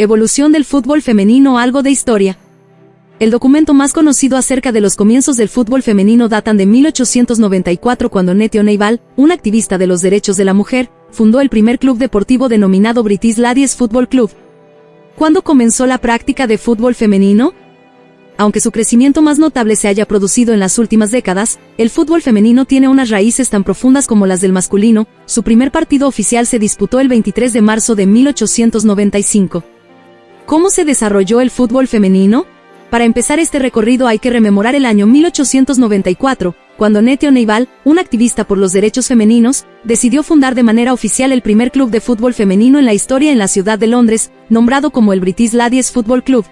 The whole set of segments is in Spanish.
Evolución del fútbol femenino algo de historia. El documento más conocido acerca de los comienzos del fútbol femenino datan de 1894 cuando Nettie O'Neill, un activista de los derechos de la mujer, fundó el primer club deportivo denominado British Ladies Football Club. ¿Cuándo comenzó la práctica de fútbol femenino? Aunque su crecimiento más notable se haya producido en las últimas décadas, el fútbol femenino tiene unas raíces tan profundas como las del masculino, su primer partido oficial se disputó el 23 de marzo de 1895. ¿Cómo se desarrolló el fútbol femenino? Para empezar este recorrido hay que rememorar el año 1894, cuando Nettie O'Neill, un activista por los derechos femeninos, decidió fundar de manera oficial el primer club de fútbol femenino en la historia en la ciudad de Londres, nombrado como el British Ladies Football Club.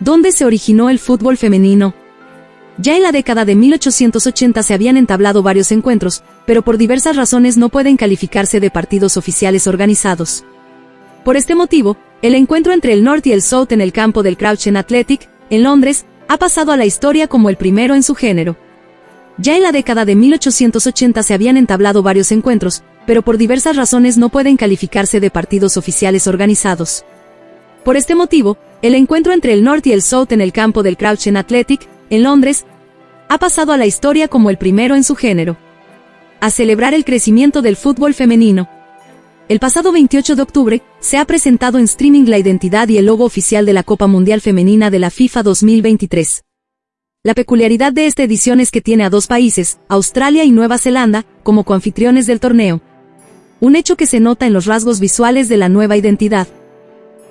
¿Dónde se originó el fútbol femenino? Ya en la década de 1880 se habían entablado varios encuentros, pero por diversas razones no pueden calificarse de partidos oficiales organizados. Por este motivo, el encuentro entre el North y el South en el campo del Crouchen Athletic, en Londres, ha pasado a la historia como el primero en su género. Ya en la década de 1880 se habían entablado varios encuentros, pero por diversas razones no pueden calificarse de partidos oficiales organizados. Por este motivo, el encuentro entre el North y el South en el campo del Crouchen Athletic, en Londres, ha pasado a la historia como el primero en su género. A celebrar el crecimiento del fútbol femenino. El pasado 28 de octubre, se ha presentado en streaming la identidad y el logo oficial de la Copa Mundial Femenina de la FIFA 2023. La peculiaridad de esta edición es que tiene a dos países, Australia y Nueva Zelanda, como coanfitriones del torneo. Un hecho que se nota en los rasgos visuales de la nueva identidad.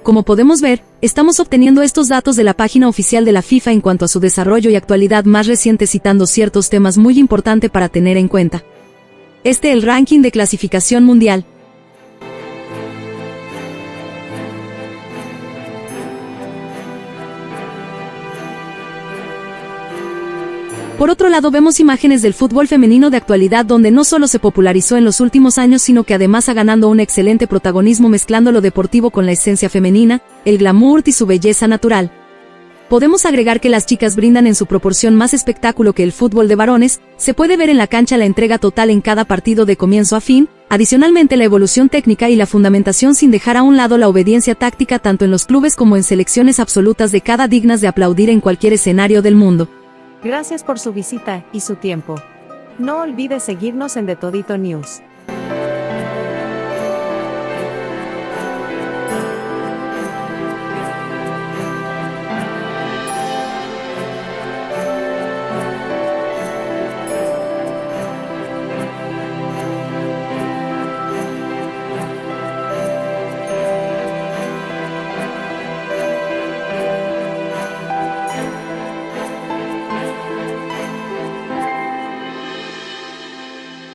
Como podemos ver, estamos obteniendo estos datos de la página oficial de la FIFA en cuanto a su desarrollo y actualidad más reciente citando ciertos temas muy importantes para tener en cuenta. Este el ranking de clasificación mundial, Por otro lado vemos imágenes del fútbol femenino de actualidad donde no solo se popularizó en los últimos años sino que además ha ganando un excelente protagonismo mezclando lo deportivo con la esencia femenina, el glamour y su belleza natural. Podemos agregar que las chicas brindan en su proporción más espectáculo que el fútbol de varones, se puede ver en la cancha la entrega total en cada partido de comienzo a fin, adicionalmente la evolución técnica y la fundamentación sin dejar a un lado la obediencia táctica tanto en los clubes como en selecciones absolutas de cada dignas de aplaudir en cualquier escenario del mundo. Gracias por su visita y su tiempo. No olvides seguirnos en The Todito News.